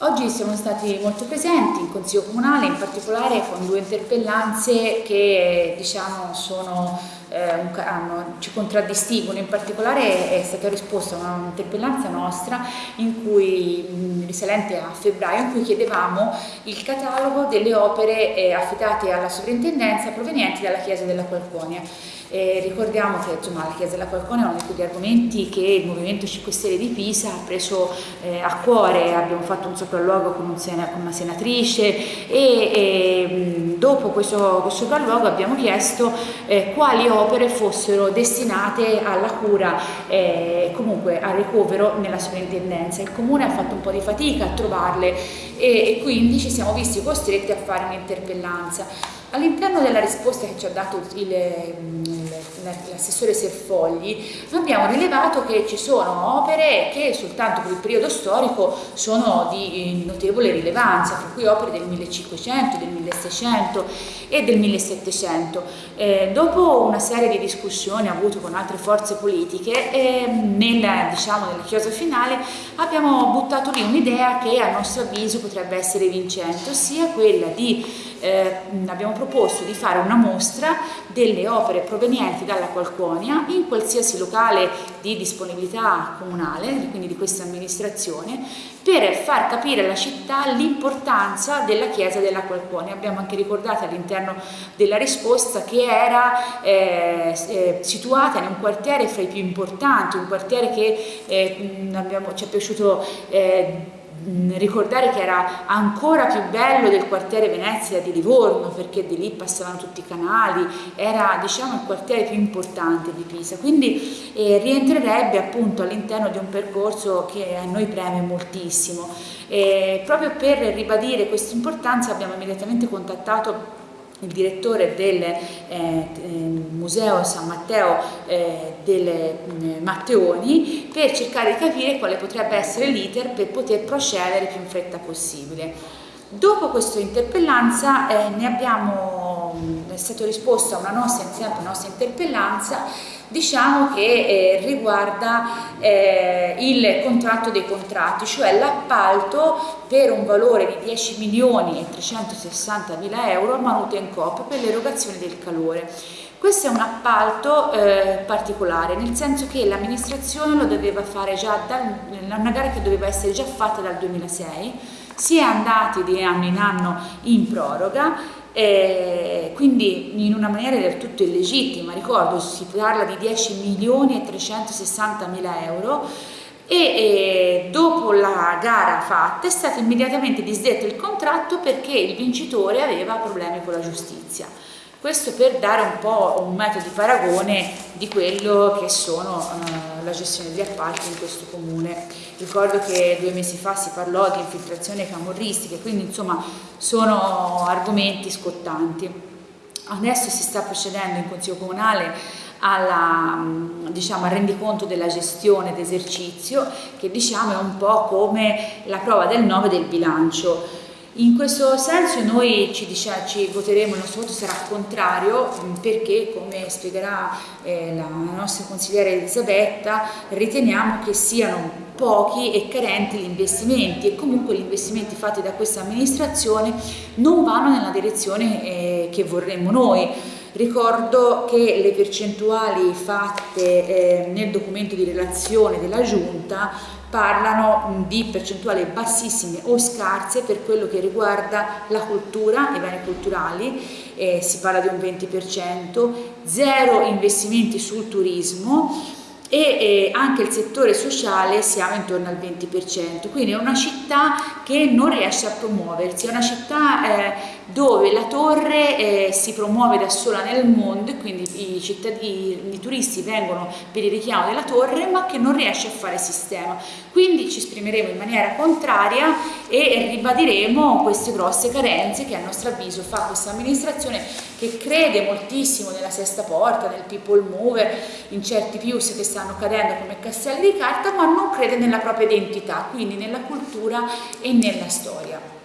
Oggi siamo stati molto presenti in Consiglio Comunale, in particolare con due interpellanze che diciamo, sono, eh, hanno, ci contraddistinguono. In particolare è stata risposta a un'interpellanza nostra in cui, risalente a febbraio in cui chiedevamo il catalogo delle opere eh, affidate alla sovrintendenza provenienti dalla Chiesa della Qualconia. Eh, ricordiamo che insomma, la Chiesa della Falcone è uno di quegli argomenti che il Movimento 5 Stelle di Pisa ha preso eh, a cuore, abbiamo fatto un sopralluogo con, un sena, con una senatrice e, e dopo questo, questo, sopralluogo abbiamo chiesto eh, quali opere fossero destinate alla cura e comunque al ricovero nella sovrintendenza. Il Comune ha fatto un po' di fatica a trovarle e, e quindi ci siamo visti costretti a fare un'interpellanza. All'interno della risposta che ci ha dato l'assessore Serfogli abbiamo rilevato che ci sono opere che soltanto per il periodo storico sono di notevole rilevanza, tra cui opere del 1500, del 1600 e del 1700. Eh, dopo una serie di discussioni avute con altre forze politiche, eh, nella, diciamo, nella chiosa finale abbiamo buttato lì un'idea che a nostro avviso potrebbe essere vincente, ossia quella di eh, abbiamo proposto di fare una mostra delle opere provenienti dalla Qualconia in qualsiasi locale di disponibilità comunale, quindi di questa amministrazione, per far capire alla città l'importanza della chiesa della Qualconia. Abbiamo anche ricordato all'interno della risposta che era eh, eh, situata in un quartiere fra i più importanti, un quartiere che eh, abbiamo, ci è piaciuto eh, ricordare che era ancora più bello del quartiere Venezia di Livorno perché di lì passavano tutti i canali, era diciamo il quartiere più importante di Pisa, quindi eh, rientrerebbe appunto all'interno di un percorso che a noi preme moltissimo. E proprio per ribadire questa importanza abbiamo immediatamente contattato il direttore del eh, eh, Museo San Matteo eh, delle eh, Matteoni per cercare di capire quale potrebbe essere l'iter per poter procedere più in fretta possibile. Dopo questa interpellanza eh, ne abbiamo, è stato risposto a una nostra, una nostra interpellanza diciamo che eh, riguarda eh, il contratto dei contratti, cioè l'appalto per un valore di 10 milioni e 360 mila euro a Manutencoop per l'erogazione del calore. Questo è un appalto eh, particolare, nel senso che l'amministrazione lo doveva fare già, da una gara che doveva essere già fatta dal 2006, si è andati di anno in anno in proroga eh, quindi in una maniera del tutto illegittima, ricordo si parla di 10 milioni e 360 mila euro e eh, dopo la gara fatta è stato immediatamente disdetto il contratto perché il vincitore aveva problemi con la giustizia. Questo per dare un po' un metodo di paragone di quello che sono uh, la gestione degli appalti in questo comune. Ricordo che due mesi fa si parlò di infiltrazione camorristica, quindi insomma sono argomenti scottanti. Adesso si sta procedendo in Consiglio Comunale alla, diciamo, al rendiconto della gestione d'esercizio che diciamo è un po' come la prova del 9 del bilancio in questo senso noi ci, dice, ci, voteremo, il nostro voto sarà contrario mm, perché, come spiegherà eh, la nostra consigliere Elisabetta, riteniamo che siano pochi e carenti gli investimenti e comunque gli investimenti fatti da questa amministrazione non vanno nella direzione eh, che vorremmo noi. Ricordo che le percentuali fatte eh, nel documento di relazione della Giunta parlano di percentuali bassissime o scarse per quello che riguarda la cultura, i beni culturali, eh, si parla di un 20%, zero investimenti sul turismo e anche il settore sociale siamo intorno al 20%, quindi è una città che non riesce a promuoversi, è una città eh, dove la torre eh, si promuove da sola nel mondo e quindi i, cittadini, i turisti vengono per il richiamo della torre ma che non riesce a fare sistema. Quindi ci esprimeremo in maniera contraria e ribadiremo queste grosse carenze che a nostro avviso fa questa amministrazione che crede moltissimo nella sesta porta, nel people mover, in certi pius che stanno cadendo come castelli di carta ma non crede nella propria identità, quindi nella cultura e nella storia.